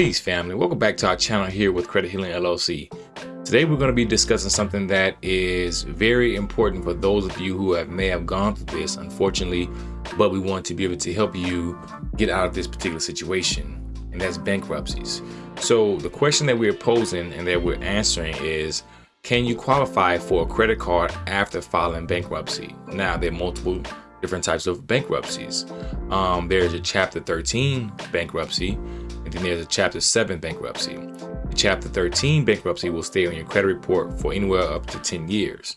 Peace family, welcome back to our channel here with Credit Healing LLC. Today we're going to be discussing something that is very important for those of you who have may have gone through this unfortunately, but we want to be able to help you get out of this particular situation and that's bankruptcies. So the question that we're posing and that we're answering is can you qualify for a credit card after filing bankruptcy? Now there are multiple different types of bankruptcies. Um, there's a chapter 13 bankruptcy and then there's a Chapter 7 bankruptcy. The Chapter 13 bankruptcy will stay on your credit report for anywhere up to 10 years.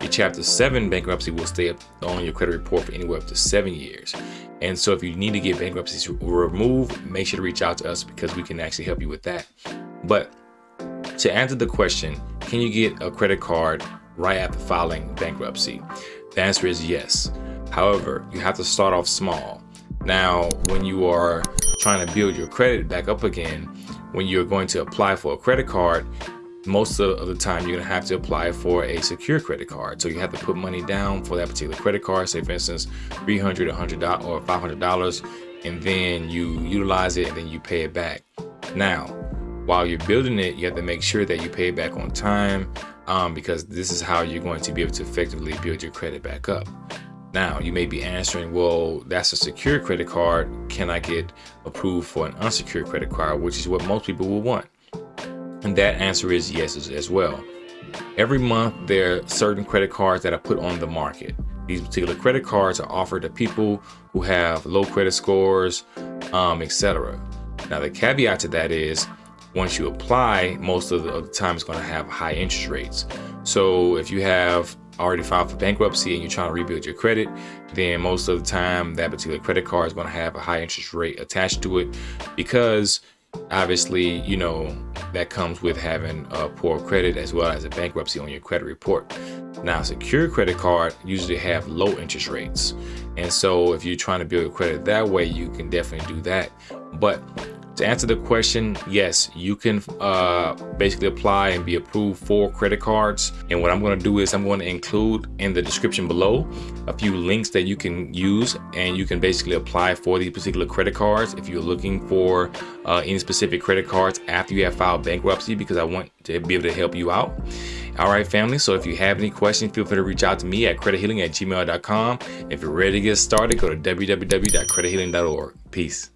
Your Chapter 7 bankruptcy will stay on your credit report for anywhere up to 7 years. And so if you need to get bankruptcies removed, make sure to reach out to us because we can actually help you with that. But to answer the question, can you get a credit card right after filing bankruptcy? The answer is yes. However, you have to start off small. Now, when you are trying to build your credit back up again, when you're going to apply for a credit card, most of the time you're gonna have to apply for a secure credit card. So you have to put money down for that particular credit card, say for instance, 300 $100 or $500, and then you utilize it and then you pay it back. Now, while you're building it, you have to make sure that you pay it back on time um, because this is how you're going to be able to effectively build your credit back up. Now, you may be answering, well, that's a secure credit card. Can I get approved for an unsecured credit card, which is what most people will want? And that answer is yes as well. Every month, there are certain credit cards that are put on the market. These particular credit cards are offered to people who have low credit scores, um, etc. Now, the caveat to that is once you apply, most of the, of the time it's going to have high interest rates. So if you have already filed for bankruptcy and you're trying to rebuild your credit, then most of the time that particular credit card is going to have a high interest rate attached to it because obviously, you know, that comes with having a poor credit as well as a bankruptcy on your credit report. Now, secure credit card usually have low interest rates. And so if you're trying to build your credit that way, you can definitely do that. But to answer the question, yes, you can uh, basically apply and be approved for credit cards. And what I'm going to do is I'm going to include in the description below a few links that you can use and you can basically apply for these particular credit cards if you're looking for uh, any specific credit cards after you have filed bankruptcy because I want to be able to help you out. All right, family. So if you have any questions, feel free to reach out to me at credithealing at gmail.com. If you're ready to get started, go to www.credithealing.org. Peace.